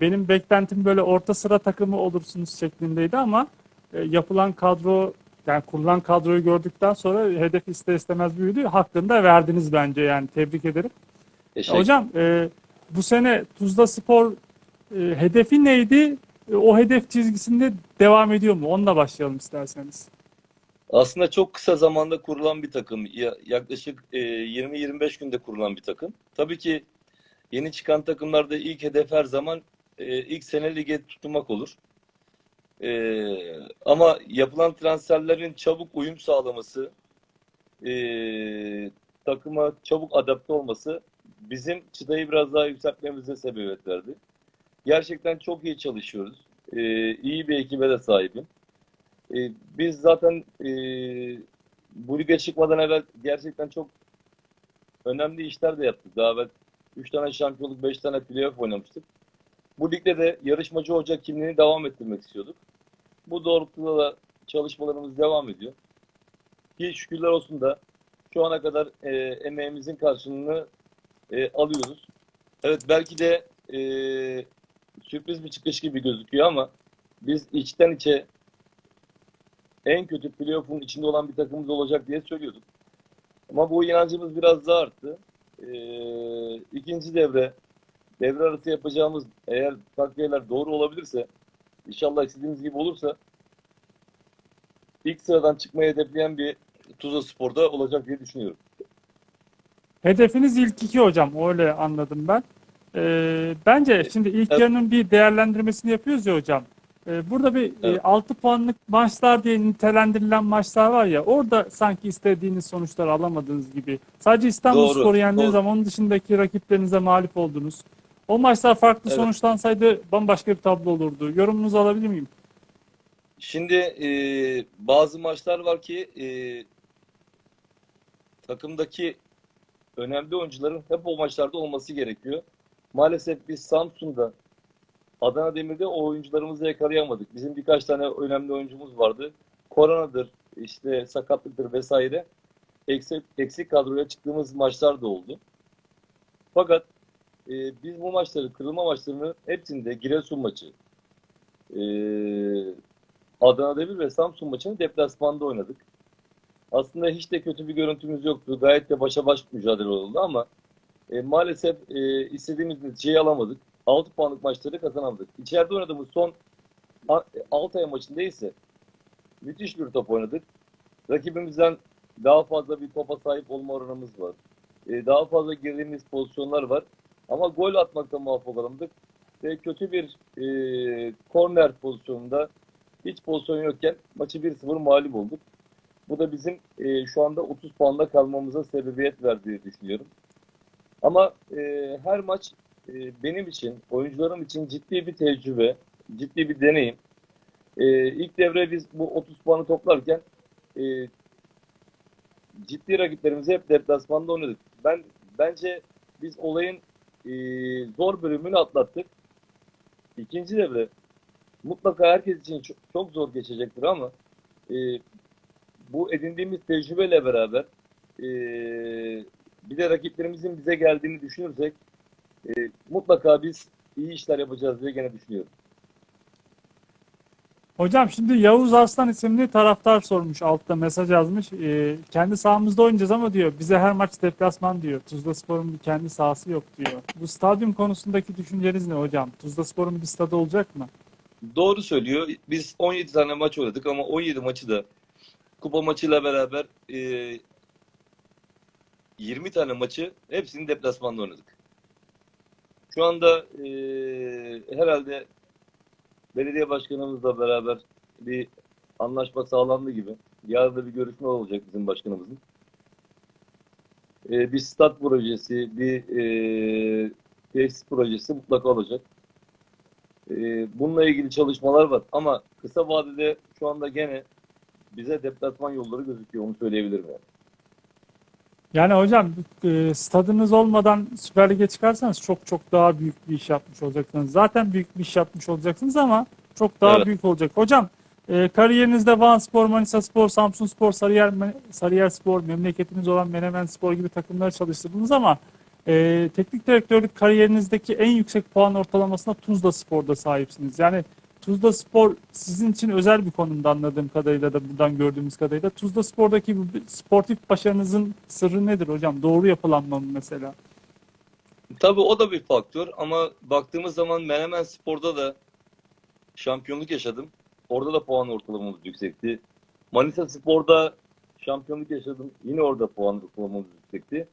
benim beklentim böyle orta sıra takımı olursunuz şeklindeydi ama e, yapılan kadro yani kurulan kadroyu gördükten sonra hedef ister istemez büyüdü. Hakkını da verdiniz bence yani tebrik ederim. Teşekkür Hocam e, bu sene Tuzla Spor e, hedefi neydi? E, o hedef çizgisinde devam ediyor mu? Onunla başlayalım isterseniz. Aslında çok kısa zamanda kurulan bir takım. Ya- Yaklaşık e, 20-25 günde kurulan bir takım. Tabii ki yeni çıkan takımlarda ilk hedef her zaman e, ilk sene lige tutunmak olur. E, ama yapılan transferlerin çabuk uyum sağlaması, e, takıma çabuk adapte olması bizim çıtayı biraz daha yükseltmemize sebebiyet verdi. Gerçekten çok iyi çalışıyoruz. E, iyi bir ekibe de sahibim. E, biz zaten e, bu lige çıkmadan evvel gerçekten çok önemli işler de yaptık. Daha evvel 3 tane şampiyonluk, 5 tane playoff oynamıştık. Bu ligde de yarışmacı hoca kimliğini devam ettirmek istiyorduk. Bu doğrultuda da çalışmalarımız devam ediyor. Ki şükürler olsun da şu ana kadar e, emeğimizin karşılığını e, alıyoruz. Evet belki de e, sürpriz bir çıkış gibi gözüküyor ama biz içten içe en kötü playoff'un içinde olan bir takımımız olacak diye söylüyorduk. Ama bu inancımız biraz daha arttı. Ee, ikinci devre, devre arası yapacağımız eğer takviyeler doğru olabilirse, inşallah istediğimiz gibi olursa ilk sıradan çıkmayı hedefleyen bir Tuzla Spor'da olacak diye düşünüyorum. Hedefiniz ilk iki hocam. Öyle anladım ben. E, bence şimdi ilk Evet. yarının bir değerlendirmesini yapıyoruz ya hocam. E, burada bir Evet. 6 puanlık maçlar diye nitelendirilen maçlar var ya orada sanki istediğiniz sonuçları alamadığınız gibi. Sadece İstanbul Doğru, Spor'u yendiniz doğru. ama onun dışındaki rakiplerinize mağlup oldunuz. O maçlar farklı Evet. sonuçlansaydı bambaşka bir tablo olurdu. Yorumunuzu alabilir miyim? Şimdi e, bazı maçlar var ki e, takımdaki önemli oyuncuların hep o maçlarda olması gerekiyor. Maalesef biz Samsun'da, Adana Demir'de o oyuncularımızı yakalayamadık. Bizim birkaç tane önemli oyuncumuz vardı. Koronadır, işte sakatlıktır vesaire. Eksik, eksik kadroya çıktığımız maçlar da oldu. Fakat e, biz bu maçları, kırılma maçlarını hepsinde Giresun maçı, e, Adana Demir ve Samsun maçını deplasmanda oynadık. Aslında hiç de kötü bir görüntümüz yoktu. Gayet de başa baş mücadele oldu ama e, maalesef e, istediğimiz neticeyi alamadık. 6 puanlık maçları kazanamadık. İçeride oynadığımız son A- Altay maçında ise müthiş bir top oynadık. Rakibimizden daha fazla bir topa sahip olma oranımız var. E, daha fazla girdiğimiz pozisyonlar var. Ama gol atmakta muvaffak olamadık. Ve kötü bir e, korner pozisyonunda hiç pozisyon yokken maçı 1-0 mağlup olduk. Bu da bizim e, şu anda 30 puanda kalmamıza sebebiyet verdiği düşünüyorum. Ama e, her maç e, benim için, oyuncularım için ciddi bir tecrübe, ciddi bir deneyim. E, ilk devre biz bu 30 puanı toplarken e, ciddi rakiplerimizi hep deplasmanda oynadık. Ben bence biz olayın e, zor bölümünü atlattık. İkinci devre mutlaka herkes için çok, çok zor geçecektir ama e, bu edindiğimiz tecrübeyle beraber e, bir de rakiplerimizin bize geldiğini düşünürsek e, mutlaka biz iyi işler yapacağız diye gene düşünüyorum. Hocam şimdi Yavuz Arslan isimli taraftar sormuş altta mesaj yazmış. Ee, kendi sahamızda oynayacağız ama diyor bize her maç deplasman diyor. Tuzla Spor'un kendi sahası yok diyor. Bu stadyum konusundaki düşünceniz ne hocam? Tuzla Spor'un bir stadı olacak mı? Doğru söylüyor. Biz 17 tane maç oynadık ama 17 maçı da kupa maçıyla beraber e, 20 tane maçı hepsini deplasmanda oynadık. Şu anda e, herhalde belediye başkanımızla beraber bir anlaşma sağlandı gibi. Yarın da bir görüşme olacak bizim başkanımızın. E, bir stat projesi, bir e, tesis projesi mutlaka olacak. Ee, bununla ilgili çalışmalar var ama kısa vadede şu anda gene bize deplasman yolları gözüküyor onu söyleyebilirim yani. Yani hocam e, stadınız olmadan Süper Lig'e çıkarsanız çok çok daha büyük bir iş yapmış olacaksınız. Zaten büyük bir iş yapmış olacaksınız ama çok daha Evet. büyük olacak. Hocam e, kariyerinizde Van Spor, Manisa Spor, Samsun Spor, Sarıyer, Sarıyer Spor, memleketiniz olan Menemen Spor gibi takımları çalıştırdınız ama Ee, teknik direktörlük kariyerinizdeki en yüksek puan ortalamasına Tuzla Spor'da sahipsiniz. Yani Tuzla Spor sizin için özel bir konumda anladığım kadarıyla da buradan gördüğümüz kadarıyla. Tuzla Spor'daki sportif başarınızın sırrı nedir hocam? Doğru yapılanma mı mesela? Tabii o da bir faktör ama baktığımız zaman Menemen Spor'da da şampiyonluk yaşadım. Orada da puan ortalamamız yüksekti. Manisa Spor'da şampiyonluk yaşadım. Yine orada puan ortalamamız yüksekti.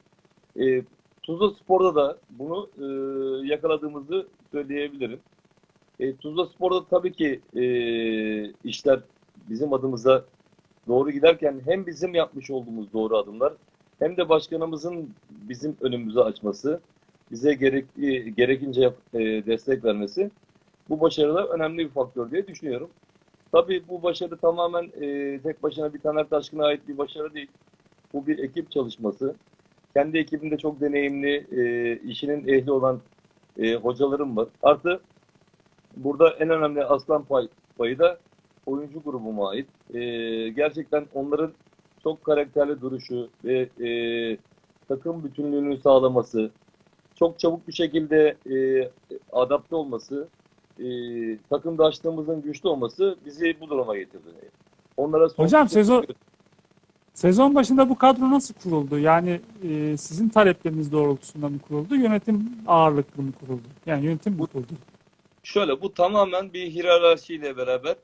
E, Tuzla Spor'da da bunu e, yakaladığımızı söyleyebilirim. E, Tuzla Spor'da tabii ki e, işler bizim adımıza doğru giderken hem bizim yapmış olduğumuz doğru adımlar hem de başkanımızın bizim önümüzü açması, bize gerekli, gerekince yap- e, destek vermesi bu başarıda önemli bir faktör diye düşünüyorum. Tabii bu başarı tamamen e, tek başına bir Taner Taşkın'a ait bir başarı değil. Bu bir ekip çalışması. Kendi ekibimde çok deneyimli, e, işinin ehli olan e, hocalarım var. Artı burada en önemli aslan pay, payı da oyuncu grubuma ait. E, gerçekten onların çok karakterli duruşu ve e, takım bütünlüğünü sağlaması, çok çabuk bir şekilde e, adapte olması, e, takımdaşlığımızın güçlü olması bizi bu duruma getirdi. Onlara Hocam, sezon- Sezon başında bu kadro nasıl kuruldu? Yani e, sizin talepleriniz doğrultusunda mı kuruldu? Yönetim ağırlıklı mı kuruldu? Yani yönetim mi kuruldu? Şöyle bu tamamen bir hiyerarşiyle beraber,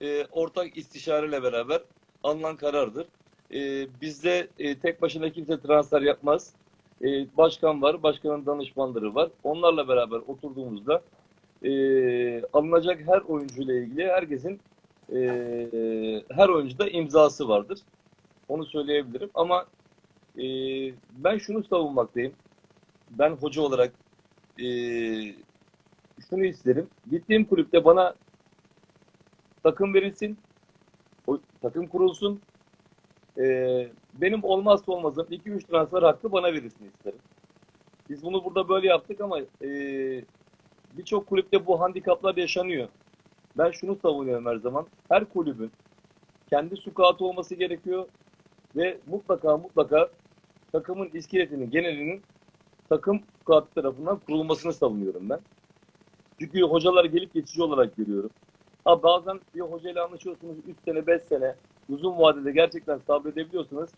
e, ortak istişareyle beraber alınan karardır. E, bizde e, tek başına kimse transfer yapmaz. E, başkan var, başkanın danışmanları var. Onlarla beraber oturduğumuzda e, alınacak her oyuncuyla ilgili herkesin e, her oyuncuda imzası vardır. Onu söyleyebilirim ama e, ben şunu savunmaktayım. Ben hoca olarak e, şunu isterim. Gittiğim kulüpte bana takım verilsin, takım kurulsun. Ee, benim olmazsa olmazım 2-3 transfer hakkı bana verilsin isterim. Biz bunu burada böyle yaptık ama e, birçok kulüpte bu handikaplar yaşanıyor. Ben şunu savunuyorum her zaman. Her kulübün kendi sukatı olması gerekiyor ve mutlaka mutlaka takımın iskeletinin genelinin takım sukatı tarafından kurulmasını savunuyorum ben. Çünkü hocalar gelip geçici olarak görüyorum. Ha bazen bir hocayla anlaşıyorsunuz 3 sene 5 sene uzun vadede gerçekten sabredebiliyorsunuz.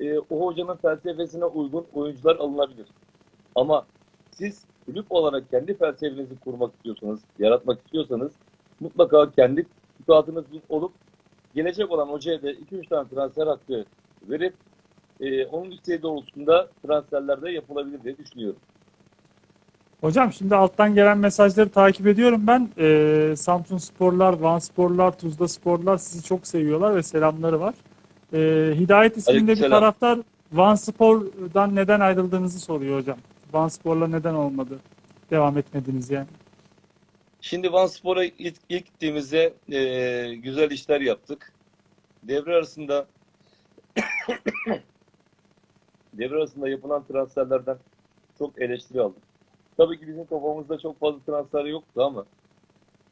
Ee, o hocanın felsefesine uygun oyuncular alınabilir. Ama siz kulüp olarak kendi felsefenizi kurmak istiyorsanız, yaratmak istiyorsanız mutlaka kendi tutatınız olup gelecek olan hocaya da 2-3 tane transfer hakkı verip e, onun isteği doğrultusunda transferler de yapılabilir diye düşünüyorum. Hocam şimdi alttan gelen mesajları takip ediyorum ben. Ee, Samsun Sporlar, Van Sporlar, Tuzla Sporlar sizi çok seviyorlar ve selamları var. Ee, Hidayet isminde bir taraftar Van Spor'dan neden ayrıldığınızı soruyor hocam. Van Spor'la neden olmadı? Devam etmediniz yani. Şimdi Van Spor'a ilk, ilk gittiğimizde e, güzel işler yaptık. Devre arasında devre arasında yapılan transferlerden çok eleştiri aldık. Tabii ki bizim kafamızda çok fazla transfer yoktu ama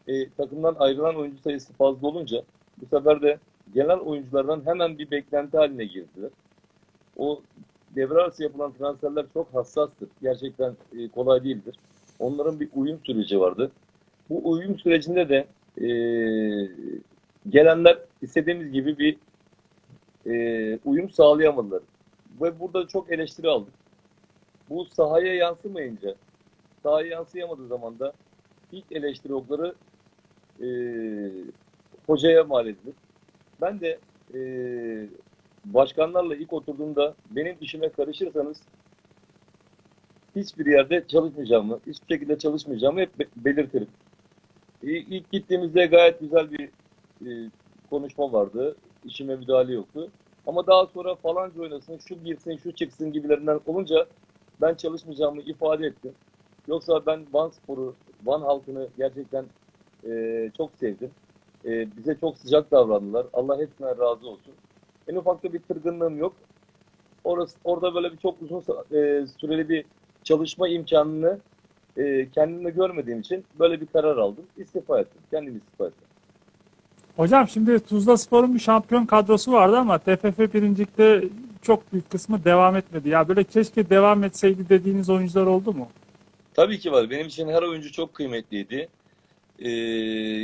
e, takımdan ayrılan oyuncu sayısı fazla olunca bu sefer de gelen oyunculardan hemen bir beklenti haline girdiler. O devre arası yapılan transferler çok hassastır. Gerçekten e, kolay değildir. Onların bir uyum süreci vardı. Bu uyum sürecinde de e, gelenler istediğimiz gibi bir e, uyum sağlayamadılar. Ve burada çok eleştiri aldık. Bu sahaya yansımayınca, sahaya yansıyamadığı zaman da ilk eleştiri okları e, hocaya mal edilir. Ben de e, başkanlarla ilk oturduğumda benim işime karışırsanız hiçbir yerde çalışmayacağımı, hiçbir şekilde çalışmayacağımı hep be- belirtirim. İ- İlk gittiğimizde gayet güzel bir e, konuşma vardı. İşime müdahale yoktu. Ama daha sonra falanca oynasın, şu girsin, şu çıksın gibilerinden olunca ben çalışmayacağımı ifade ettim. Yoksa ben Van Spor'u, Van halkını gerçekten e, çok sevdim. E, bize çok sıcak davrandılar. Allah hepsinden razı olsun. En ufak da bir tırgınlığım yok. Orası, orada böyle bir çok uzun e, süreli bir çalışma imkanını e, kendimde görmediğim için böyle bir karar aldım. İstifa ettim. Kendim istifa ettim. Hocam şimdi Tuzla Spor'un bir şampiyon kadrosu vardı ama TFF birincilikte çok büyük kısmı devam etmedi. Ya böyle keşke devam etseydi dediğiniz oyuncular oldu mu? Tabii ki var. Benim için her oyuncu çok kıymetliydi. Ee,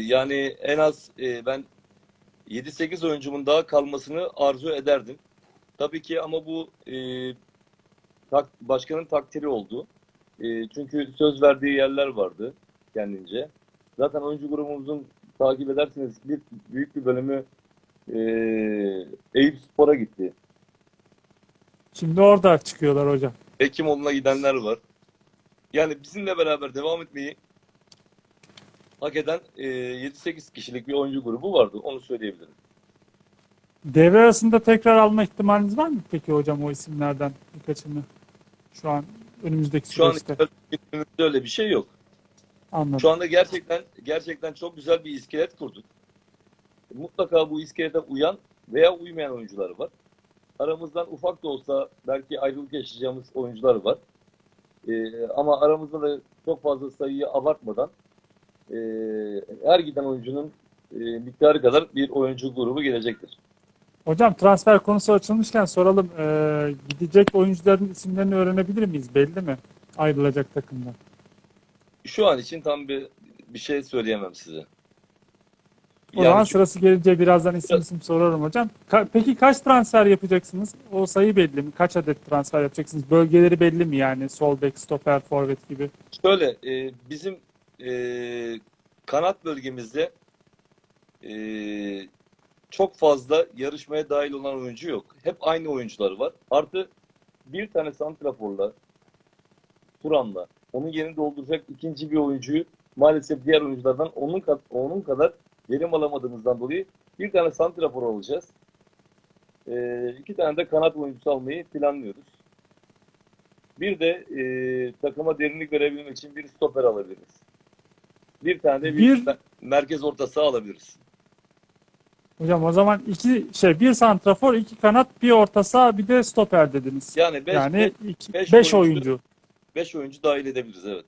yani en az e, ben 7-8 oyuncumun daha kalmasını arzu ederdim. Tabii ki ama bu e, tak, başkanın takdiri oldu. E, çünkü söz verdiği yerler vardı kendince. Zaten oyuncu grubumuzun takip ederseniz bir büyük bir bölümü e, Eyüp Spor'a gitti. Şimdi orada çıkıyorlar hocam. Hekimoğlu'na gidenler var. Yani bizimle beraber devam etmeyi hak eden e, 7-8 kişilik bir oyuncu grubu vardı. Onu söyleyebilirim. Devre arasında tekrar alma ihtimaliniz var mı peki hocam o isimlerden birkaçını? Şu an önümüzdeki Şu an süreçte. günümüzde öyle bir şey yok. Anladım. Şu anda gerçekten gerçekten çok güzel bir iskelet kurduk. Mutlaka bu iskelete uyan veya uymayan oyuncular var. Aramızdan ufak da olsa belki ayrılık yaşayacağımız oyuncular var. Ee, ama aramızda da çok fazla sayıyı abartmadan e, her giden oyuncunun e, miktarı kadar bir oyuncu grubu gelecektir. Hocam transfer konusu açılmışken soralım. Ee, gidecek oyuncuların isimlerini öğrenebilir miyiz? Belli mi? Ayrılacak takımdan. Şu an için tam bir bir şey söyleyemem size. O zaman Yani şu- sırası gelince birazdan isim isim sorarım hocam. Ka- peki kaç transfer yapacaksınız? O sayı belli mi? Kaç adet transfer yapacaksınız? Bölgeleri belli mi yani? Sol bek, stoper, forvet gibi. Şöyle e, bizim e, kanat bölgemizde e, çok fazla yarışmaya dahil olan oyuncu yok. Hep aynı oyuncular var. Artı bir tane santraforla Turan'la onun yerini dolduracak ikinci bir oyuncuyu maalesef diğer oyunculardan onun, onun kadar verim alamadığımızdan dolayı bir tane santrafor alacağız. E, iki tane de kanat oyuncusu almayı planlıyoruz. Bir de e, takıma derinlik verebilmek için bir stoper alabiliriz. Bir tane de bir, Bir- merkez orta saha alabiliriz. Hocam o zaman iki şey bir santrafor, iki kanat, bir orta saha, bir de stoper dediniz. Yani 5 yani iki, beş beş oyuncu. oyuncu. beş oyuncu dahil edebiliriz evet.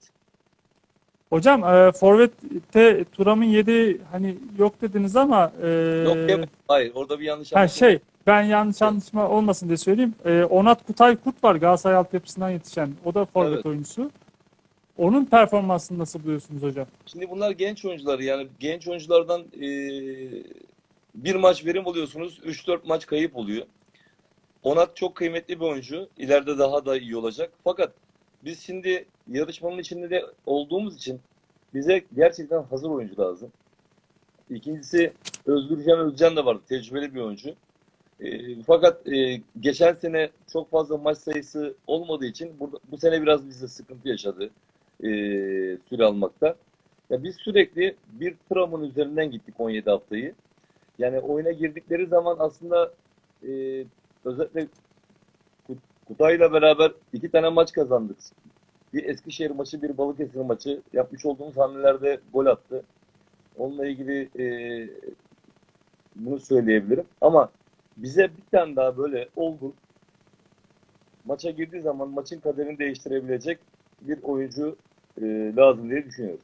Hocam e, forvette Turam'ın yedi hani yok dediniz ama e, Yok demedim. Hayır orada bir yanlış ha, anlaşılma. şey ben yanlış anlaşılma olmasın diye söyleyeyim. E, Onat Kutay Kurt var Galatasaray altyapısından yetişen. O da forvet Evet. oyuncusu. Onun performansını nasıl buluyorsunuz hocam? Şimdi bunlar genç oyuncular yani genç oyunculardan e, bir maç verim alıyorsunuz 3-4 maç kayıp oluyor. Onat çok kıymetli bir oyuncu. İleride daha da iyi olacak. Fakat biz şimdi yarışmanın içinde de olduğumuz için bize gerçekten hazır oyuncu lazım. İkincisi Özgürcan Özcan da vardı. Tecrübeli bir oyuncu. E, fakat e, geçen sene çok fazla maç sayısı olmadığı için burada, bu sene biraz bizde sıkıntı yaşadı e, süre almakta. Ya biz sürekli bir travmanın üzerinden gittik 17 haftayı. Yani oyuna girdikleri zaman aslında e, özellikle Kutay'la beraber iki tane maç kazandık. Bir Eskişehir maçı, bir Balıkesir maçı yapmış olduğumuz hamlelerde gol attı. Onunla ilgili e, bunu söyleyebilirim. Ama bize bir tane daha böyle olgun maça girdiği zaman maçın kaderini değiştirebilecek bir oyuncu e, lazım diye düşünüyorum.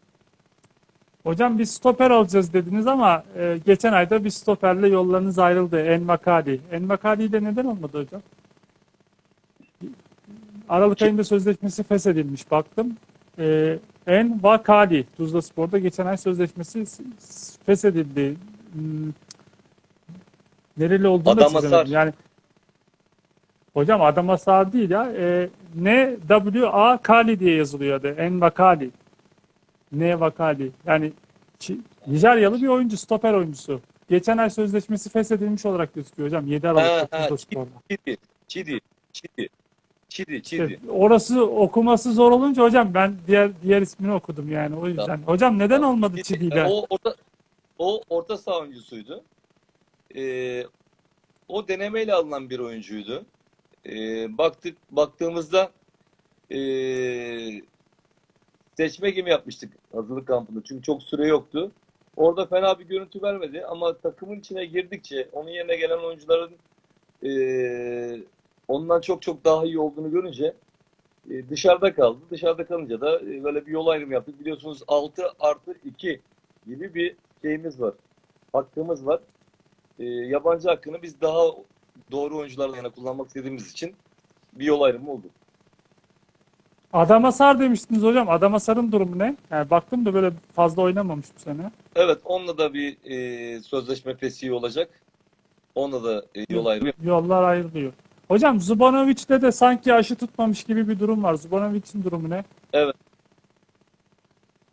Hocam bir stoper alacağız dediniz ama e, geçen ayda bir stoperle yollarınız ayrıldı. Enmakali. Enmakali de neden olmadı hocam? Aralık ayında sözleşmesi feshedilmiş baktım. E, Envakali Tuzla Spor'da geçen ay sözleşmesi feshedildi. Hmm, nereli olduğunu da Adamasar. çizemedim. Yani Hocam Adamasar değil ya. E, N W A Kali diye yazılıyor adı. Envakali. Ne Vakali. Yani Nijeryalı bir oyuncu, stoper oyuncusu. Geçen ay sözleşmesi feshedilmiş olarak gözüküyor hocam. 7 Ha, Aralık'ta Tuzla Spor'da. Çidi, Çidi, Çidi, Çidi, Çidi. orası okuması zor olunca hocam ben diğer diğer ismini okudum yani o yüzden. Hocam neden olmadı Çidi. Çidi'yle? O orta, o orta saha oyuncusuydu. Ee, o denemeyle alınan bir oyuncuydu. Ee, baktık, baktığımızda ee, seçme gibi yapmıştık hazırlık kampında. Çünkü çok süre yoktu. Orada fena bir görüntü vermedi ama takımın içine girdikçe onun yerine gelen oyuncuların ee, ondan çok çok daha iyi olduğunu görünce e, dışarıda kaldı. Dışarıda kalınca da e, böyle bir yol ayrımı yaptık. Biliyorsunuz 6 artı 2 gibi bir şeyimiz var. Hakkımız var. E, yabancı hakkını biz daha doğru oyuncularla yana kullanmak istediğimiz için bir yol ayrımı oldu. Adamasar demiştiniz hocam. Adamasar'ın durumu ne? Yani baktım da böyle fazla oynamamış bu sene. Evet, onunla da bir e, sözleşme fesihi olacak. Onunla da e, yol ayrımı. Yollar ayrılıyor. Hocam Zubanovic'te de sanki aşı tutmamış gibi bir durum var. Zubanovic'in durumu ne? Evet.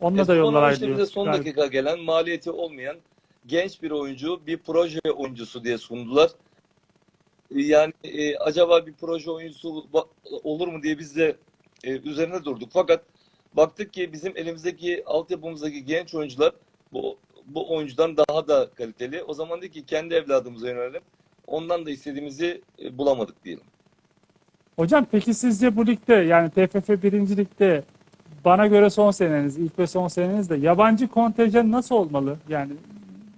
Onunla da yollar ayrılıyor. bize son Yani dakika gelen maliyeti olmayan genç bir oyuncu, bir proje oyuncusu diye sundular. E, Yani e, acaba bir proje oyuncusu olur mu diye biz de e, üzerine durduk. Fakat baktık ki bizim elimizdeki altyapımızdaki genç oyuncular bu bu oyuncudan daha da kaliteli. O zaman dedik ki kendi evladımıza yönelelim. Ondan da istediğimizi e, bulamadık diyelim. Hocam peki sizce bu ligde yani TFF 1. Lig'de bana göre son seneniz, ilk ve son senenizde yabancı kontenjan nasıl olmalı? Yani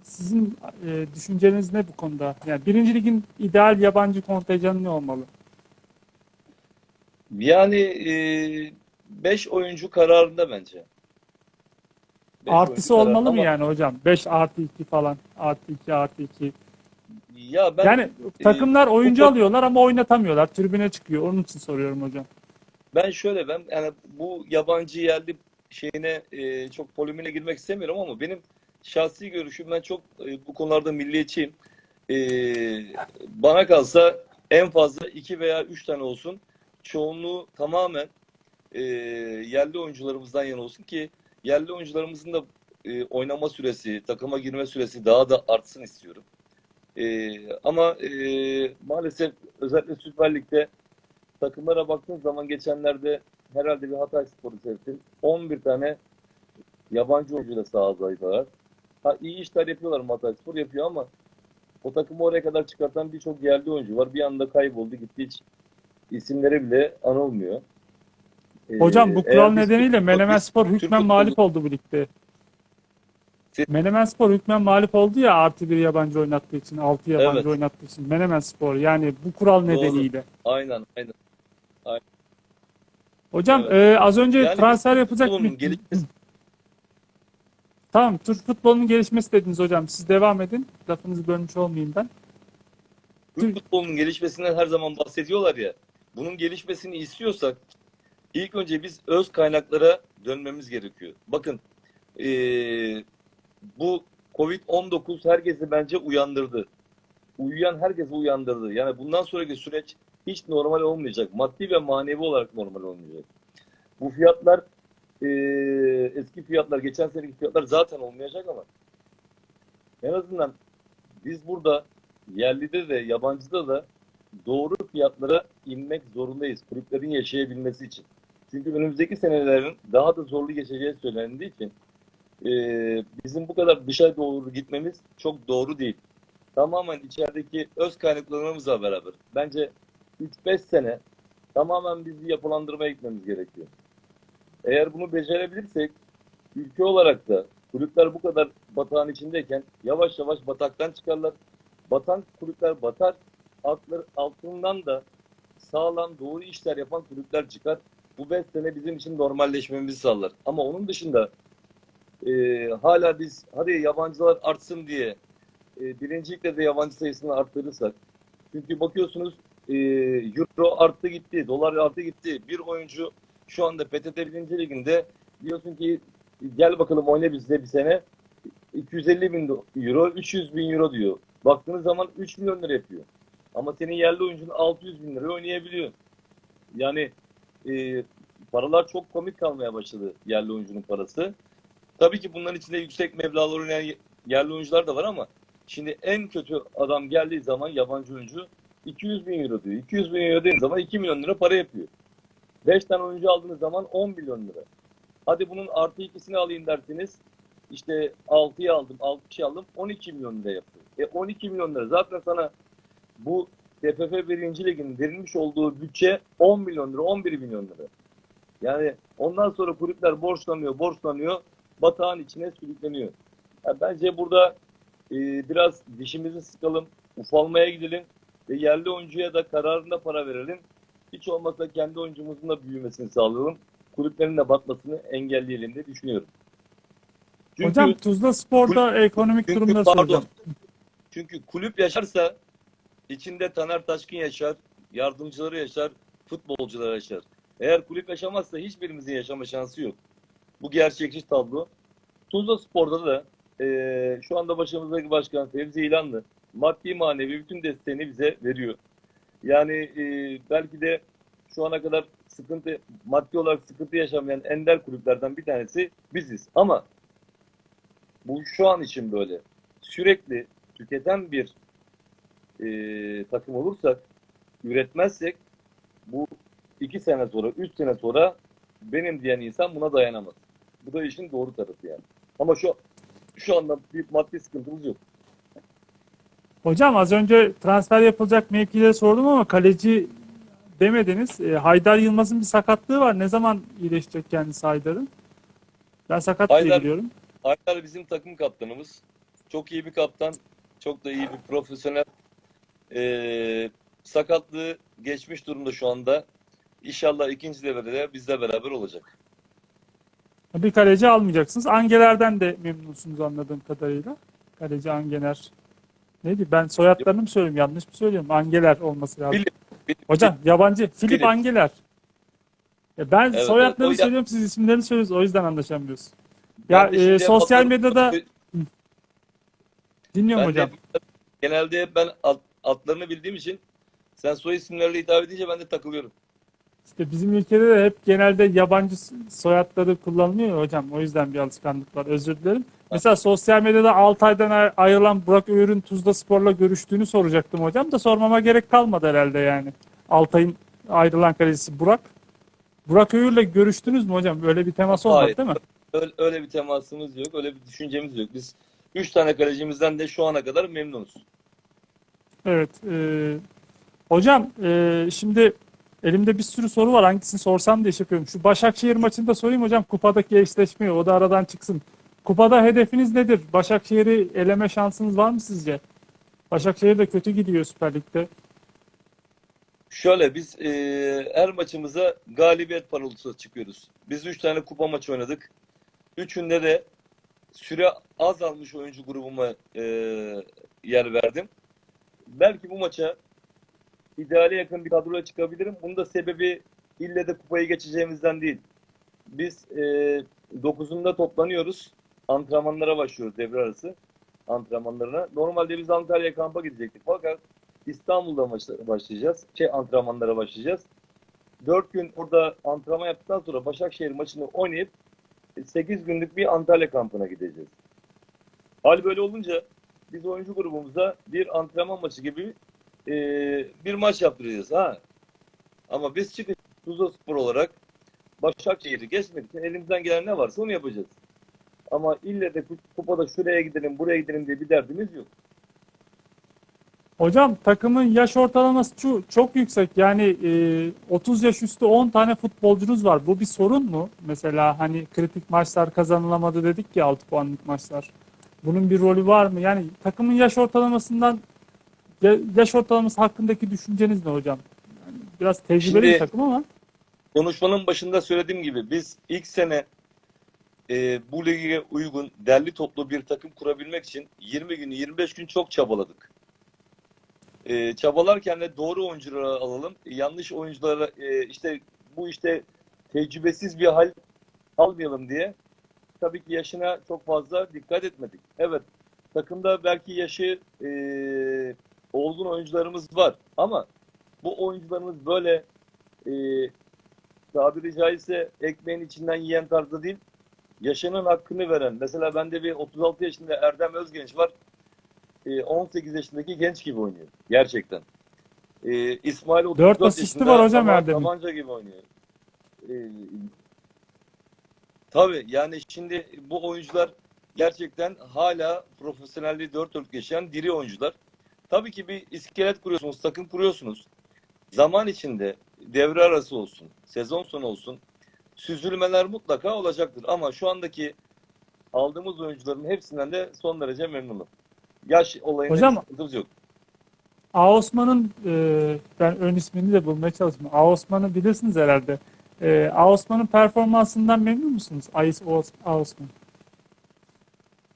sizin e, düşünceniz ne bu konuda? Yani birinci ligin ideal yabancı kontenjanı ne olmalı? Yani 5 oyuncu kararında bence. Beş Artısı olmalı mı ama yani hocam? 5 artı 2 falan. Artı 2 artı 2. Ya ben Yani takımlar oyuncu bu- alıyorlar ama oynatamıyorlar. Tribüne çıkıyor. Onun için soruyorum hocam. Ben şöyle ben yani bu yabancı yerli şeyine e, çok polemiğine girmek istemiyorum ama benim şahsi görüşüm ben çok e, bu konularda milliyetçiyim. E, bana kalsa en fazla iki veya üç tane olsun. Çoğunluğu tamamen e, yerli oyuncularımızdan yana olsun ki yerli oyuncularımızın da e, oynama süresi, takıma girme süresi daha da artsın istiyorum. E, ama e, maalesef özellikle Süper Lig'de takımlara baktığın zaman geçenlerde herhalde bir Hatay Spor'u seyrettim. 11 tane yabancı oyuncuyla sahadaydılar. Ha iyi işler yapıyorlar mı Hatay Spor yapıyor ama o takımı oraya kadar çıkartan birçok yerli oyuncu var. Bir anda kayboldu gitti hiç isimleri bile anılmıyor. Ee, Hocam bu kural biz- nedeniyle Menemen Spor hükmen mağlup oldu bu ligde. Se- Menemen Spor hükmen mağlup oldu ya artı bir yabancı oynattığı için, altı yabancı Evet. oynattığı için. Menemen Spor yani bu kural Doğru. nedeniyle. Aynen aynen. Hocam Evet. e, az önce Yani transfer yapacak mı? gelişmesi- Tamam, Türk futbolunun gelişmesi dediniz hocam. Siz devam edin. Lafınızı bölmüş olmayayım ben. Türk futbolunun gelişmesinden her zaman bahsediyorlar ya. Bunun gelişmesini istiyorsak ilk önce biz öz kaynaklara dönmemiz gerekiyor. Bakın eee, bu Covid-19 herkesi bence uyandırdı. Uyuyan herkesi uyandırdı. Yani bundan sonraki süreç hiç normal olmayacak. Maddi ve manevi olarak normal olmayacak. Bu fiyatlar eee, eski fiyatlar, geçen seneki fiyatlar zaten olmayacak ama en azından biz burada yerlide de yabancıda da doğru fiyatlara inmek zorundayız kulüplerin yaşayabilmesi için. Çünkü önümüzdeki senelerin daha da zorlu geçeceği söylendiği için e, bizim bu kadar dışa doğru gitmemiz çok doğru değil. Tamamen içerideki öz kaynaklarımızla beraber bence 3-5 sene tamamen biz bir yapılandırmaya gitmemiz gerekiyor. Eğer bunu becerebilirsek ülke olarak da kulüpler bu kadar batağın içindeyken yavaş yavaş bataktan çıkarlar batan kulüpler batar. Altlar, altından da sağlam doğru işler yapan kulüpler çıkar. Bu 5 sene bizim için normalleşmemizi sağlar. Ama onun dışında e, hala biz hadi yabancılar artsın diye e, birincilikle de yabancı sayısını arttırırsak çünkü bakıyorsunuz e, euro arttı gitti, dolar arttı gitti. Bir oyuncu şu anda PTT birinci liginde diyorsun ki gel bakalım oyna bizde bir sene 250 bin euro, 300 bin euro diyor. Baktığınız zaman 3 milyon lira yapıyor. Ama senin yerli oyuncun 600 bin lira oynayabiliyor. Yani e, paralar çok komik kalmaya başladı yerli oyuncunun parası. Tabii ki bunların içinde yüksek meblağlar oynayan yerli oyuncular da var ama şimdi en kötü adam geldiği zaman yabancı oyuncu 200 bin euro diyor. 200 bin euro dediğin zaman 2 milyon lira para yapıyor. 5 tane oyuncu aldığınız zaman 10 milyon lira. Hadi bunun artı ikisini alayım derseniz işte 6'yı aldım, 6 kişi aldım 12 milyon lira yapıyor. E 12 milyon lira zaten sana bu TFF 1. Lig'in verilmiş olduğu bütçe 10 milyon lira, 11 milyon lira. Yani ondan sonra kulüpler borçlanıyor, borçlanıyor, batağın içine sürükleniyor. Yani bence burada e, biraz dişimizi sıkalım, ufalmaya gidelim ve yerli oyuncuya da kararında para verelim. Hiç olmazsa kendi oyuncumuzun da büyümesini sağlayalım. Kulüplerin de batmasını engelleyelim diye düşünüyorum. Çünkü- Hocam Tuzla Spor'da ekonomik çünkü durumları pardon. soracağım. Çünkü kulüp yaşarsa içinde Taner Taşkın yaşar, yardımcıları yaşar, futbolcular yaşar. Eğer kulüp yaşamazsa hiçbirimizin yaşama şansı yok. Bu gerçekçi tablo. Tuzla Spor'da da eee, şu anda başımızdaki başkan Fevzi İlanlı maddi manevi bütün desteğini bize veriyor. Yani eee, belki de şu ana kadar sıkıntı maddi olarak sıkıntı yaşamayan ender kulüplerden bir tanesi biziz. Ama bu şu an için böyle. Sürekli tüketen bir eee, takım olursak, üretmezsek bu iki sene sonra, üç sene sonra benim diyen insan buna dayanamaz. Bu da işin doğru tarafı yani. Ama şu şu anda bir maddi sıkıntımız yok. Hocam az önce transfer yapılacak mevkileri sordum ama kaleci demediniz. E, Haydar Yılmaz'ın bir sakatlığı var. Ne zaman iyileşecek kendisi Haydar'ın? Ben sakat diye Haydar- biliyorum. Haydar bizim takım kaptanımız. Çok iyi bir kaptan. Çok da iyi bir profesyonel. Ee, sakatlığı geçmiş durumda şu anda. İnşallah ikinci devrede bizle beraber olacak. Bir kaleci almayacaksınız. Angeler'den de memnunsunuz anladığım kadarıyla. Kaleci Angeler. Neydi? Ben soyadlarını mı söylüyorum? Yanlış mı söylüyorum? Angeler olması lazım. Filip, Filip, Hocam yabancı. Filip Filip. Angeler. Ya ben Evet, soyadlarını evet, söylüyorum, siz isimlerini söylüyorsunuz. O yüzden anlaşamıyoruz. Ya de e, sosyal medyada dinliyorum Ben de hocam. genelde hep ben ad- adlarını bildiğim için sen soy isimleriyle hitap edince ben de takılıyorum. İşte bizim ülkede de hep genelde yabancı soyadları kullanılıyor hocam. O yüzden bir alışkanlık var. Özür dilerim. Mesela sosyal medyada Altay'dan ay- ayrılan Burak Öğür'ün Tuzla Spor'la görüştüğünü soracaktım hocam da sormama gerek kalmadı herhalde yani. Altay'ın ayrılan kalecisi Burak. Burak Öğür'le görüştünüz mü hocam? Böyle bir temas olmadı Hayır. değil mi? Öyle, öyle bir temasımız yok, öyle bir düşüncemiz yok. Biz 3 tane kalecimizden de şu ana kadar memnunuz. Evet. e, hocam e, şimdi elimde bir sürü soru var. Hangisini sorsam diye şey yapıyorum. Şu Başakşehir maçında sorayım hocam. Kupadaki eşleşmeyi. O da aradan çıksın. Kupada hedefiniz nedir? Başakşehir'i eleme şansınız var mı sizce? Başakşehir de kötü gidiyor Süper Lig'de. Şöyle biz e, her maçımıza galibiyet parolası çıkıyoruz. Biz 3 tane kupa maçı oynadık. Üçünde de süre az almış oyuncu grubuma e, yer verdim. Belki bu maça ideale yakın bir kadroya çıkabilirim. Bunun da sebebi ille de kupayı geçeceğimizden değil. Biz e, 9'unda toplanıyoruz. Antrenmanlara başlıyoruz devre arası antrenmanlarına. Normalde biz Antalya'ya kampa gidecektik. Fakat İstanbul'da başlayacağız. Şey antrenmanlara başlayacağız. 4 gün orada antrenman yaptıktan sonra Başakşehir maçını oynayıp 8 günlük bir Antalya kampına gideceğiz. Hal böyle olunca biz oyuncu grubumuza bir antrenman maçı gibi e, bir maç yaptıracağız. Ha. Ama biz çıkıp Tuzla Spor olarak Başakşehir'i geçmek için elimizden gelen ne varsa onu yapacağız. Ama ille de kupada şuraya gidelim, buraya gidelim diye bir derdimiz yok. Hocam takımın yaş ortalaması çok, çok yüksek. Yani e, 30 yaş üstü 10 tane futbolcunuz var. Bu bir sorun mu? Mesela hani kritik maçlar kazanılamadı dedik ya 6 puanlık maçlar. Bunun bir rolü var mı? Yani takımın yaş ortalamasından yaş ortalaması hakkındaki düşünceniz ne hocam? Yani biraz tecrübeli bir Şimdi- takım ama Konuşmanın başında söylediğim gibi biz ilk sene e, bu lige uygun derli toplu bir takım kurabilmek için 20 gün 25 gün çok çabaladık. E, çabalarken de doğru oyuncuları alalım. Yanlış oyunculara e, işte bu işte tecrübesiz bir hal almayalım diye tabii ki yaşına çok fazla dikkat etmedik. Evet takımda belki yaşı e, olgun oyuncularımız var ama bu oyuncularımız böyle e, tabiri caizse ekmeğin içinden yiyen tarzda değil, yaşının hakkını veren. Mesela bende bir 36 yaşında Erdem Özgenç var. Ee, 18 yaşındaki genç gibi oynuyor. Gerçekten. Ee, İsmail 34 Dört asisti yaşında var hocam Erdem'in. tabanca gibi oynuyor. Ee, tabii yani şimdi bu oyuncular gerçekten hala profesyonelliği dört dört geçen diri oyuncular. Tabii ki bir iskelet kuruyorsunuz, takım kuruyorsunuz. Zaman içinde devre arası olsun, sezon sonu olsun süzülmeler mutlaka olacaktır. Ama şu andaki aldığımız oyuncuların hepsinden de son derece memnunum. Yaş olayında Hocam- sıkıntımız yok. Ağosman'ın e, ben ön ismini de bulmaya çalıştım. Ağosman'ı bilirsiniz herhalde. E, Ağosman'ın performansından memnun musunuz? Ais Ağos- Ağosman.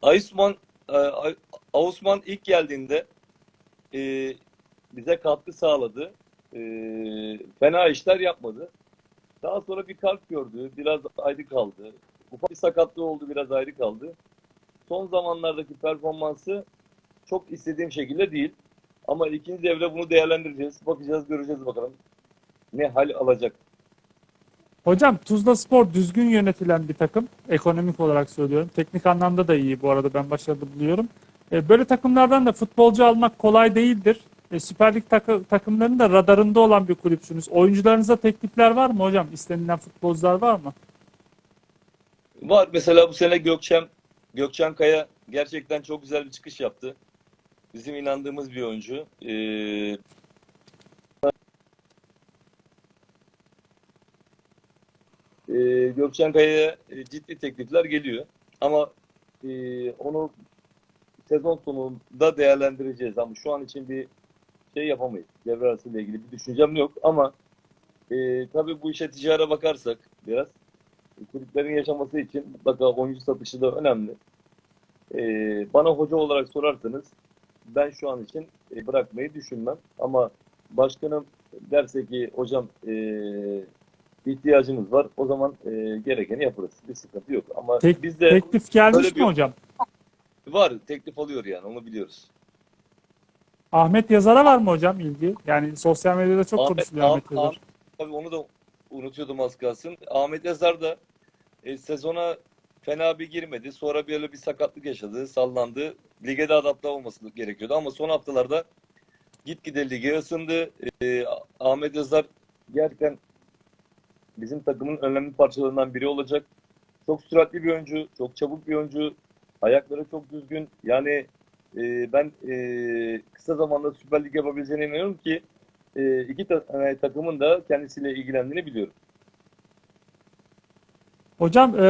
Ayusman, e, Ay- Osman ilk geldiğinde e, bize katkı sağladı. E, fena işler yapmadı. Daha sonra bir kalp gördü. Biraz ayrı kaldı. Ufak bir sakatlığı oldu. Biraz ayrı kaldı. Son zamanlardaki performansı çok istediğim şekilde değil. Ama ikinci devre bunu değerlendireceğiz. Bakacağız, göreceğiz bakalım. Ne hal alacak. Hocam Tuzla Spor düzgün yönetilen bir takım. Ekonomik olarak söylüyorum. Teknik anlamda da iyi bu arada ben başarılı buluyorum. E, Böyle takımlardan da futbolcu almak kolay değildir. E, Süper Lig takı- takımlarının da radarında olan bir kulüpsünüz. Oyuncularınıza teklifler var mı hocam? İstenilen futbolcular var mı? Var mesela bu sene Gökçen, Gökçen Kaya gerçekten çok güzel bir çıkış yaptı. Bizim inandığımız bir oyuncu. Ee, Gökçen Kaya'ya e, ciddi teklifler geliyor. Ama e, onu sezon sonunda değerlendireceğiz. Ama şu an için bir şey yapamayız. Devre arası ile ilgili bir düşüncem yok. Ama e, tabii bu işe ticara bakarsak biraz kulüplerin yaşaması için mutlaka oyuncu satışı da önemli. Ee, bana hoca olarak sorarsanız ben şu an için e, bırakmayı düşünmem. Ama başkanım derse ki hocam e, ihtiyacımız var. O zaman e, gerekeni yaparız. Bir sıkıntı yok. Ama Tek- bizde Teklif gelmiş mi bir- hocam? Var. Teklif alıyor yani. Onu biliyoruz. Ahmet Yazar'a var mı hocam ilgi? Yani sosyal medyada çok Ahmet- konuşuluyor Ahmet Ah- Yazar. Tabii onu da unutuyordum az kalsın. Ahmet Yazar da e, sezona fena bir girmedi. Sonra böyle bir sakatlık yaşadı, sallandı. Lige de adapte olması gerekiyordu ama son haftalarda gitgide lige ısındı. E, Ahmet Yazar gerçekten bizim takımın önemli parçalarından biri olacak. Çok süratli bir oyuncu, çok çabuk bir oyuncu. Ayakları çok düzgün. Yani e, ben e, kısa zamanda Süper Lig yapabileceğine inanıyorum ki e, iki ta- e, takımın da kendisiyle ilgilendiğini biliyorum. Hocam e,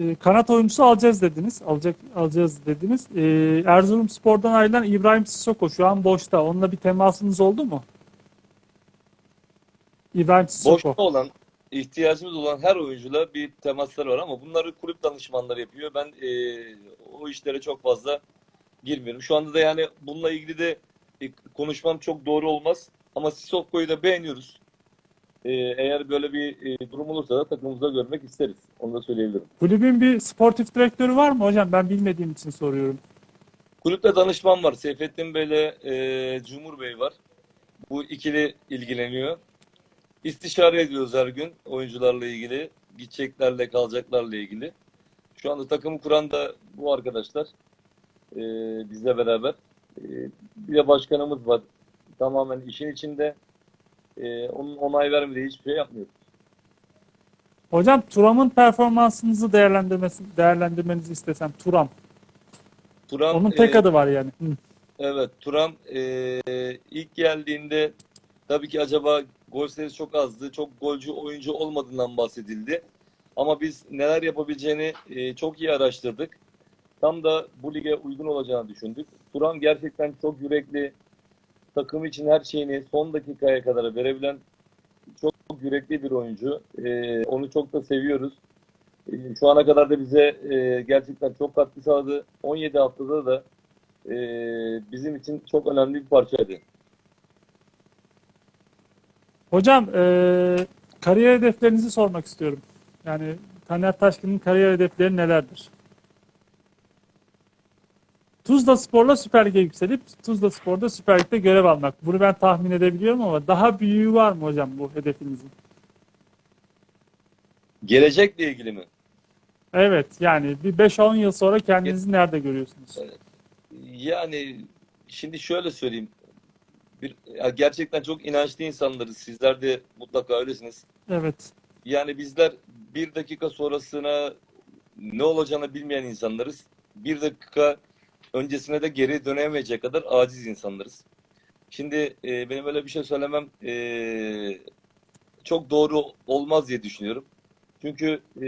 e, kanat oyuncusu alacağız dediniz. Alacak alacağız dediniz. E, Erzurumspor'dan ayrılan İbrahim Sissoko şu an boşta. Onunla bir temasınız oldu mu? İbrahim Sissoko. Boşta olan, ihtiyacımız olan her oyuncuyla bir temasları var ama bunları kulüp danışmanları yapıyor. Ben e, o işlere çok fazla girmiyorum. Şu anda da yani bununla ilgili de e, konuşmam çok doğru olmaz. Ama Sissoko'yu da beğeniyoruz. E, eğer böyle bir e, durum olursa da takımımızda görmek isteriz. Onu da söyleyebilirim. Kulübün bir sportif direktörü var mı hocam? Ben bilmediğim için soruyorum. Kulüpte danışman var. Seyfettin Bey'le e, Cumhur Bey var. Bu ikili ilgileniyor. İstişare ediyoruz her gün oyuncularla ilgili. Gideceklerle kalacaklarla ilgili. Şu anda takımı kuran da bu arkadaşlar. E, bizle beraber. E, bir de başkanımız var. Tamamen işin içinde. E, onun onay vermediği hiçbir şey yapmıyor. Hocam Turam'ın performansınızı değerlendirmesi, değerlendirmenizi istesem. Turam. Turan, Onun tek e, adı var yani. Hı. Evet, Turam e, ilk geldiğinde tabii ki acaba gol sayısı çok azdı. Çok golcü oyuncu olmadığından bahsedildi. Ama biz neler yapabileceğini e, çok iyi araştırdık. Tam da bu lige uygun olacağını düşündük. Turan gerçekten çok yürekli, takım için her şeyini son dakikaya kadar verebilen çok, yürekli bir oyuncu. E, onu çok da seviyoruz. E, şu ana kadar da bize e, gerçekten çok katkı sağladı. 17 haftada da e, bizim için çok önemli bir parçaydı. Hocam e, kariyer hedeflerinizi sormak istiyorum. Yani Taner Taşkın'ın kariyer hedefleri nelerdir? Tuzla Spor'la Süper Lig'e yükselip Tuzla Spor'da Süper Lig'de görev almak. Bunu ben tahmin edebiliyorum ama daha büyüğü var mı hocam bu hedefinizin? Gelecekle ilgili mi? Evet yani bir 5-10 yıl sonra kendinizi nerede görüyorsunuz? Yani şimdi şöyle söyleyeyim. Bir, ya gerçekten çok inançlı insanlarız. Sizler de mutlaka öylesiniz. Evet. Yani bizler bir dakika sonrasına ne olacağını bilmeyen insanlarız. Bir dakika öncesine de geri dönemeyecek kadar aciz insanlarız. Şimdi e, benim öyle bir şey söylemem e, çok doğru olmaz diye düşünüyorum. Çünkü e,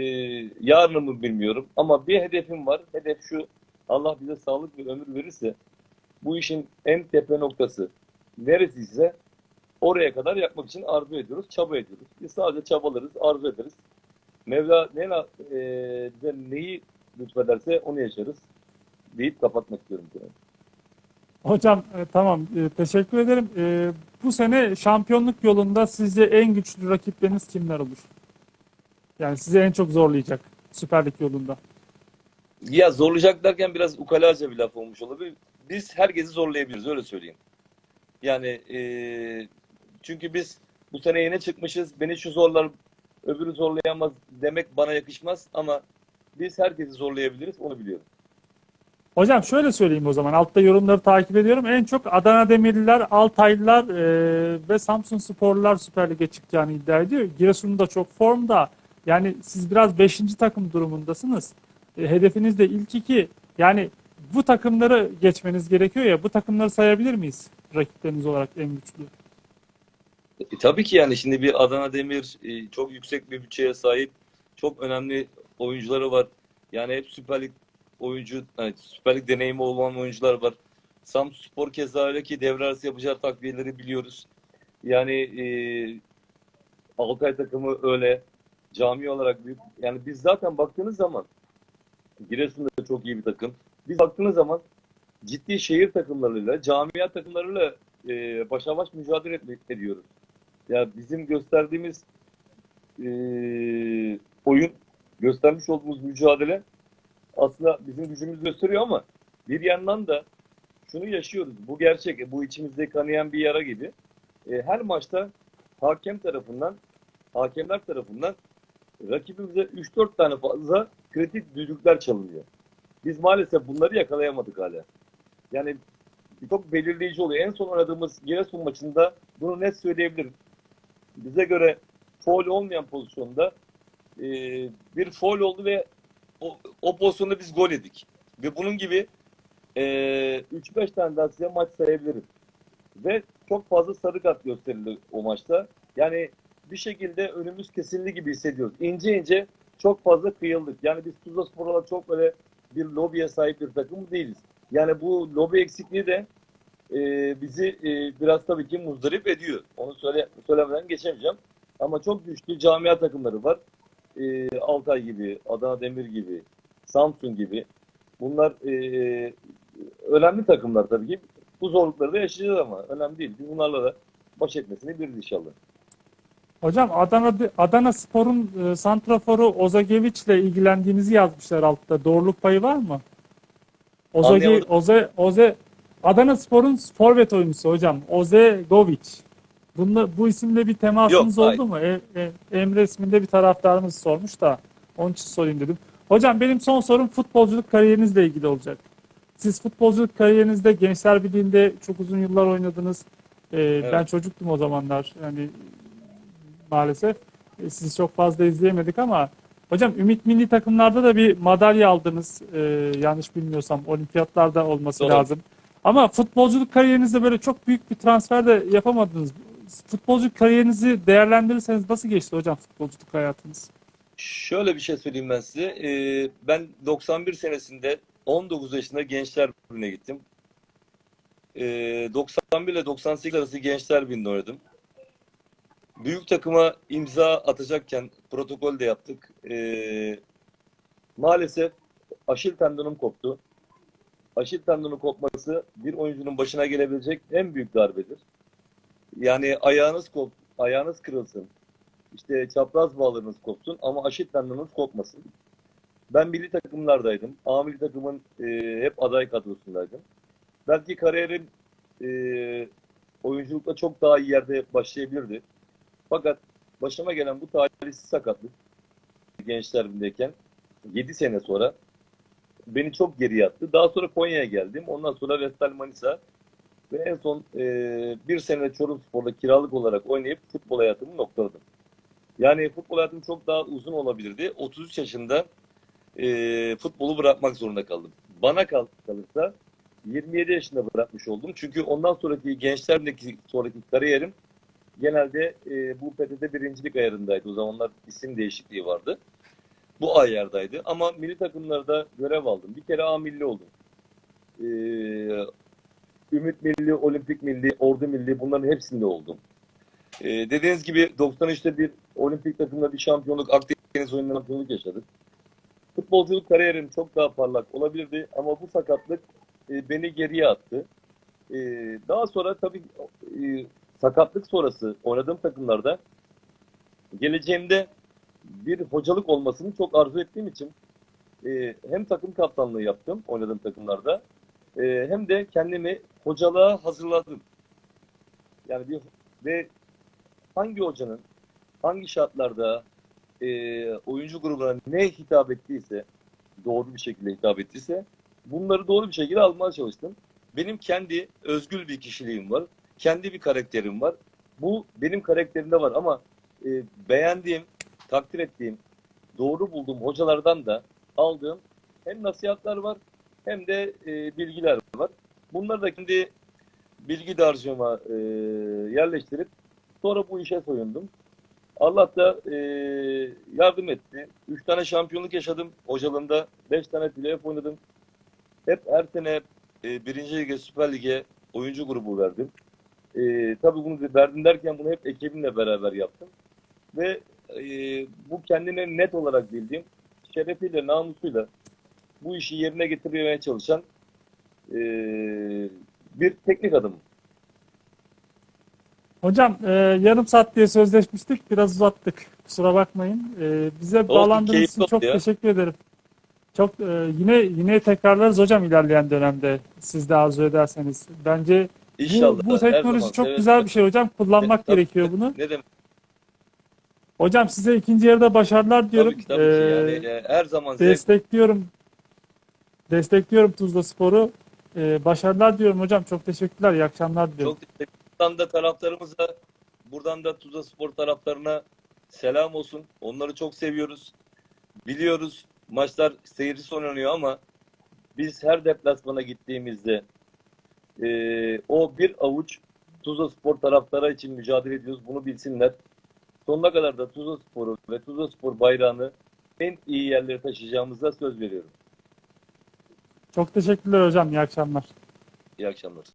yarınımı bilmiyorum ama bir hedefim var. Hedef şu, Allah bize sağlık ve ömür verirse bu işin en tepe noktası neresiyse oraya kadar yapmak için arzu ediyoruz, çaba ediyoruz. Biz sadece çabalarız, arzu ederiz. Mevla ne, e, bize neyi lütfederse onu yaşarız deyip kapatmak istiyorum. Hocam e, tamam e, teşekkür ederim. E, bu sene şampiyonluk yolunda sizce en güçlü rakipleriniz kimler olur? Yani sizi en çok zorlayacak Süper Lig yolunda. Ya zorlayacak derken biraz ukalaca bir laf olmuş olabilir. Biz herkesi zorlayabiliriz öyle söyleyeyim. Yani e, çünkü biz bu sene yeni çıkmışız. Beni şu zorlar öbürü zorlayamaz demek bana yakışmaz ama biz herkesi zorlayabiliriz onu biliyorum. Hocam şöyle söyleyeyim o zaman. Altta yorumları takip ediyorum. En çok Adana Demirliler, Altaylılar e, ve Samsun Sporlular Süper Lig'e çıkacağını iddia ediyor. Giresun da çok formda. Yani siz biraz 5. takım durumundasınız. E, hedefiniz de ilk iki. Yani bu takımları geçmeniz gerekiyor ya. Bu takımları sayabilir miyiz? Rakipleriniz olarak en güçlü. E, tabii ki yani şimdi bir Adana Demir e, çok yüksek bir bütçeye sahip. Çok önemli oyuncuları var. Yani hep Süper Lig oyuncu, yani Süper Lig deneyimi olan oyuncular var. Samsun Spor keza öyle ki devre arası yapacağı takviyeleri biliyoruz. Yani e, Altay takımı öyle. Cami olarak büyük. Yani biz zaten baktığınız zaman Giresun da çok iyi bir takım. Biz baktığınız zaman ciddi şehir takımlarıyla, camia takımlarıyla e, başa baş mücadele etmek ediyoruz. Ya bizim gösterdiğimiz e, oyun, göstermiş olduğumuz mücadele aslında bizim gücümüzü gösteriyor ama bir yandan da şunu yaşıyoruz. Bu gerçek. Bu içimizde kanayan bir yara gibi. E, her maçta hakem tarafından, hakemler tarafından rakibimize 3-4 tane fazla kritik düdükler çalınıyor. Biz maalesef bunları yakalayamadık hala. Yani çok belirleyici oluyor. En son oynadığımız Giresun maçında bunu net söyleyebilirim. Bize göre foul olmayan pozisyonda e, bir foul oldu ve o, o pozisyonda biz gol yedik. Ve bunun gibi e, 3-5 tane daha size maç sayabilirim. Ve çok fazla sarı kart gösterildi o maçta. Yani bir şekilde önümüz kesildi gibi hissediyoruz. İnce ince çok fazla kıyıldık. Yani biz Tuzla Spor olarak çok böyle bir lobiye sahip bir takım değiliz. Yani bu lobi eksikliği de e, bizi e, biraz tabii ki muzdarip ediyor. Onu söyle, söylemeden geçemeyeceğim. Ama çok güçlü camia takımları var. E, Altay gibi, Adana Demir gibi, Samsun gibi. Bunlar e, önemli takımlar tabii ki. Bu zorlukları da yaşayacağız ama önemli değil. Biz bunlarla da baş etmesini biliriz inşallah. Hocam Adana Adana Spor'un e, santraforu Ozageviç ile ilgilendiğinizi yazmışlar altta. Doğruluk payı var mı? Ozage, Anlayamadım. Oze, Oze, Adana Spor'un forvet oyuncusu hocam. Ozegoviç. Bunda, bu isimle bir temasınız Yok, oldu mu? E, e, Emre isminde bir taraftarımız sormuş da onun için sorayım dedim. Hocam benim son sorum futbolculuk kariyerinizle ilgili olacak. Siz futbolculuk kariyerinizde Gençler Birliği'nde çok uzun yıllar oynadınız. E, Ben çocuktum o zamanlar. Yani maalesef. E, Sizi çok fazla izleyemedik ama hocam Ümit Milli takımlarda da bir madalya aldınız. E, yanlış bilmiyorsam olimpiyatlarda olması Doğru. lazım. Ama futbolculuk kariyerinizde böyle çok büyük bir transfer de yapamadınız. Futbolculuk kariyerinizi değerlendirirseniz nasıl geçti hocam futbolculuk hayatınız? Şöyle bir şey söyleyeyim ben size. Ee, ben 91 senesinde 19 yaşında Gençler Birliği'ne gittim. Ee, 91 ile 98 arası Gençler Birliği'nde oynadım. Büyük takıma imza atacakken protokol de yaptık. Ee, maalesef aşil tendonum koptu. Aşil tendonu kopması bir oyuncunun başına gelebilecek en büyük darbedir. Yani ayağınız kop, ayağınız kırılsın, işte çapraz bağlarınız kopsun ama aşil tendonunuz kopmasın. Ben milli takımlardaydım. A milli takımın e, hep aday kadrosundaydım. Belki kariyerim e, oyunculukta çok daha iyi yerde başlayabilirdi. Fakat başıma gelen bu talihsiz sakatlık gençler birliğindeyken 7 sene sonra beni çok geriye attı. Daha sonra Konya'ya geldim. Ondan sonra Vestel Manisa ve en son e, bir sene Çorum Spor'da kiralık olarak oynayıp futbol hayatımı noktaladım. Yani futbol hayatım çok daha uzun olabilirdi. 33 yaşında e, futbolu bırakmak zorunda kaldım. Bana kal- kalırsa 27 yaşında bırakmış oldum. Çünkü ondan sonraki gençlerdeki sonraki kariyerim genelde e, bu PTT birincilik ayarındaydı. O zamanlar isim değişikliği vardı. Bu ayardaydı. Ama milli takımlarda görev aldım. Bir kere A milli oldum. E, Ümit Milli, Olimpik Milli, Ordu Milli bunların hepsinde oldum. Ee, dediğiniz gibi 93'te bir olimpik takımda bir şampiyonluk, Akdeniz oyununda şampiyonluk yaşadık. Futbolculuk kariyerim çok daha parlak olabilirdi ama bu sakatlık e, beni geriye attı. Ee, daha sonra tabii e, sakatlık sonrası oynadığım takımlarda geleceğimde bir hocalık olmasını çok arzu ettiğim için e, hem takım kaptanlığı yaptım oynadığım takımlarda e, hem de kendimi hocalığa hazırladım. Yani bir ve hangi hocanın hangi şartlarda e, oyuncu grubuna ne hitap ettiyse doğru bir şekilde hitap ettiyse bunları doğru bir şekilde almaya çalıştım. Benim kendi özgül bir kişiliğim var. Kendi bir karakterim var. Bu benim karakterimde var ama e, beğendiğim, takdir ettiğim, doğru bulduğum hocalardan da aldığım hem nasihatler var hem de e, bilgiler var. Bunları da kendi bilgi dağarcığıma e, yerleştirip sonra bu işe soyundum. Allah da e, yardım etti. Üç tane şampiyonluk yaşadım hocalığımda. Beş tane playoff oynadım. Hep her sene e, birinci lige, süper lige oyuncu grubu verdim. E, tabii bunu verdim derken bunu hep ekibimle beraber yaptım. Ve e, bu kendine net olarak bildiğim şerefiyle, namusuyla bu işi yerine getirmeye çalışan e, bir teknik adım. Hocam e, yarım saat diye sözleşmiştik. Biraz uzattık. Kusura bakmayın. E, bize bağlandığınız için çok ya. teşekkür ederim. Çok e, yine yine tekrarlarız hocam ilerleyen dönemde. Siz de arzu ederseniz. Bence İnşallah. bu her teknoloji zaman çok seve güzel bir şey hocam. Kullanmak Tabii, gerekiyor bunu. Ne demek? Hocam size ikinci yarıda başarılar diyorum. Tabii ki tabii ki. E, Yani e, her zaman zevk destekliyorum. Destekliyorum Tuzla Spor'u. E, başarılar diyorum hocam. Çok teşekkürler. İyi akşamlar diliyorum. Çok teşekkür Buradan da taraftarımıza, buradan da Tuzla Spor taraftarına selam olsun. Onları çok seviyoruz. Biliyoruz maçlar seyircisi oynanıyor ama biz her deplasmana gittiğimizde eee, o bir avuç Tuzla Spor taraftarı için mücadele ediyoruz. Bunu bilsinler. Sonuna kadar da Tuzla Spor'u ve Tuzla Spor bayrağını en iyi yerlere taşıyacağımıza söz veriyorum. Çok teşekkürler hocam. İyi akşamlar. İyi akşamlar.